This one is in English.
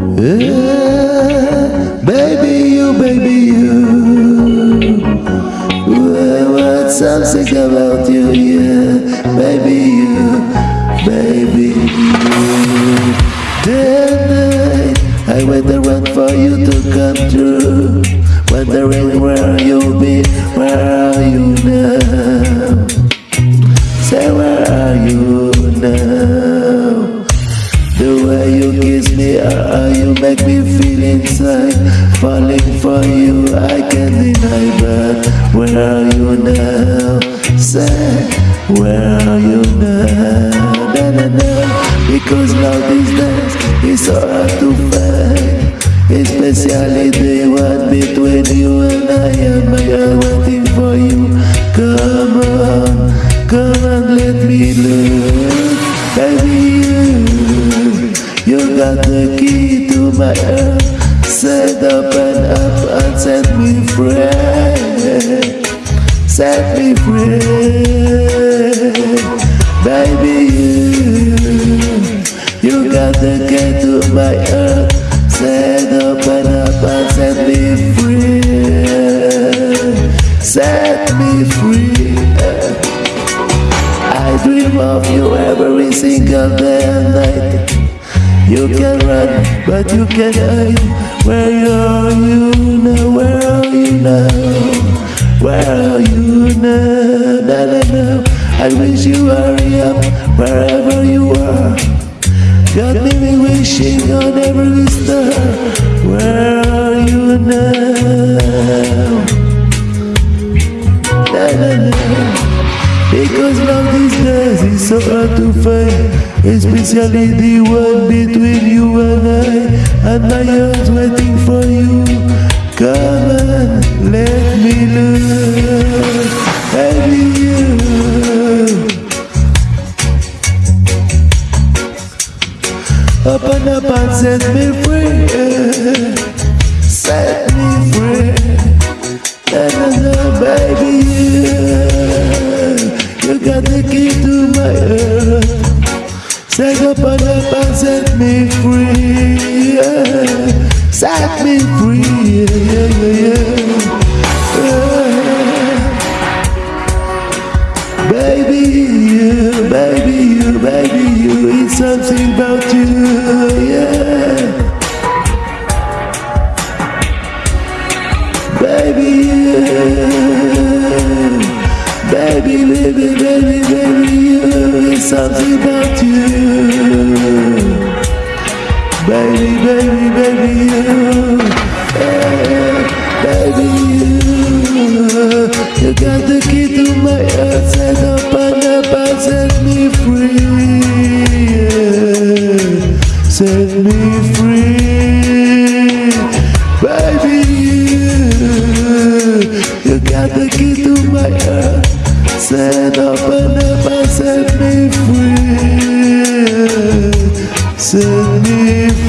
Yeah, baby you, baby you. Well, what's something about you, yeah, baby you, baby you. And night, I wait around for you to come through. Wondering where you'll be, where are you now? Uh, you make me feel inside Falling for you, I can't deny But where are you now? Say, where are you now? Na, na, na. Because love these days is so hard to find Especially the one between you and I am I am got the key to my heart Set up and up and set me free. Set me free. Baby you, you got the key to my heart Set up and up and set me free. Set me free. I dream of you every single day and night You can run but you can't hide. Where are you now, where are you now? Where are you now, na na I wish you hurry up wherever you are. Got me wishing on every star. Where are you now? Na, na. Because love these days is so hard to find, especially the one between you and I. And my heart's waiting for you. Come on, let me love, baby you. Up and up and set me free. Set me free. Na, na, na, baby, set me free. Yeah. Set me free. Yeah, yeah, yeah, yeah. Baby, you, baby, you, baby, you, it's something about you, yeah. Baby, you, baby, baby, baby, baby, you, it's something about you. Baby, baby, baby, you hey, Baby, you You got the key to my heart Set up and up and set me free yeah. Set me free Baby, you You got the key to my heart Set up and up set me free yeah. seni